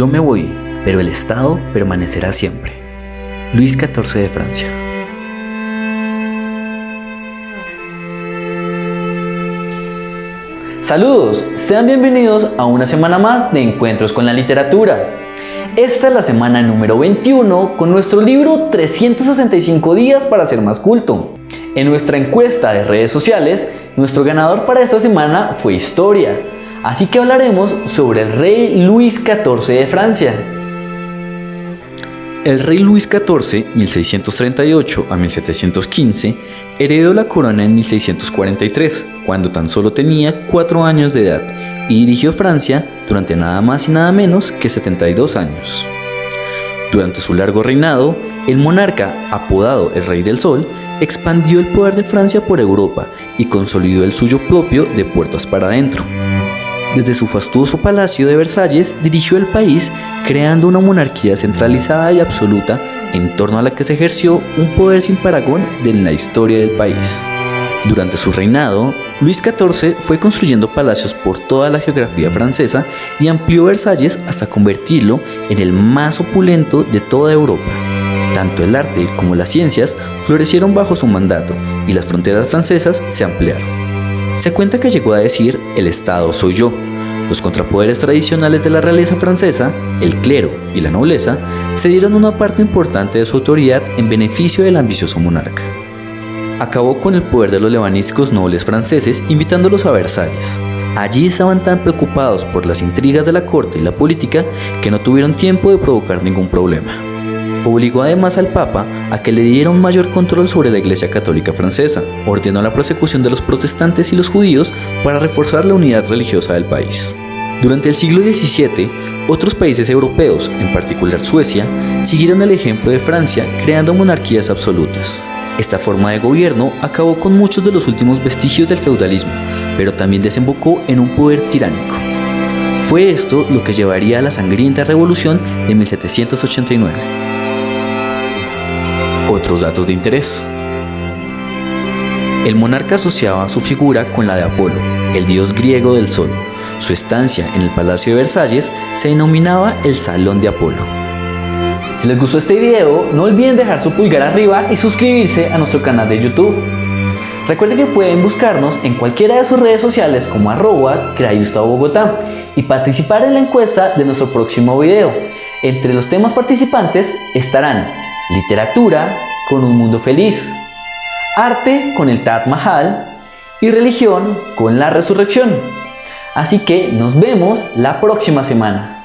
Yo me voy, pero el Estado permanecerá siempre. Luis XIV de Francia. Saludos, sean bienvenidos a una semana más de Encuentros con la Literatura. Esta es la semana número 21 con nuestro libro 365 días para ser más culto. En nuestra encuesta de redes sociales, nuestro ganador para esta semana fue Historia, así que hablaremos sobre el rey Luis XIV de Francia. El rey Luis XIV, 1638 a 1715, heredó la corona en 1643, cuando tan solo tenía 4 años de edad, y dirigió Francia durante nada más y nada menos que 72 años. Durante su largo reinado, el monarca, apodado el Rey del Sol, expandió el poder de Francia por Europa y consolidó el suyo propio de puertas para adentro. Desde su fastuoso palacio de Versalles dirigió el país creando una monarquía centralizada y absoluta en torno a la que se ejerció un poder sin paragón en la historia del país. Durante su reinado, Luis XIV fue construyendo palacios por toda la geografía francesa y amplió Versalles hasta convertirlo en el más opulento de toda Europa. Tanto el arte como las ciencias florecieron bajo su mandato y las fronteras francesas se ampliaron. Se cuenta que llegó a decir el Estado soy yo. Los contrapoderes tradicionales de la realeza francesa, el clero y la nobleza, se dieron una parte importante de su autoridad en beneficio del ambicioso monarca. Acabó con el poder de los levanísticos nobles franceses invitándolos a Versalles. Allí estaban tan preocupados por las intrigas de la corte y la política que no tuvieron tiempo de provocar ningún problema. Obligó además al Papa a que le diera un mayor control sobre la Iglesia Católica Francesa, ordenó la persecución de los protestantes y los judíos para reforzar la unidad religiosa del país. Durante el siglo XVII, otros países europeos, en particular Suecia, siguieron el ejemplo de Francia creando monarquías absolutas. Esta forma de gobierno acabó con muchos de los últimos vestigios del feudalismo, pero también desembocó en un poder tiránico. Fue esto lo que llevaría a la sangrienta revolución de 1789. Otros datos de interés. El monarca asociaba su figura con la de Apolo, el dios griego del sol. Su estancia en el Palacio de Versalles se denominaba el Salón de Apolo. Si les gustó este video, no olviden dejar su pulgar arriba y suscribirse a nuestro canal de YouTube. Recuerden que pueden buscarnos en cualquiera de sus redes sociales como arroba Bogotá y participar en la encuesta de nuestro próximo video. Entre los temas participantes estarán literatura con un mundo feliz, arte con el Taj Mahal y religión con la resurrección. Así que nos vemos la próxima semana.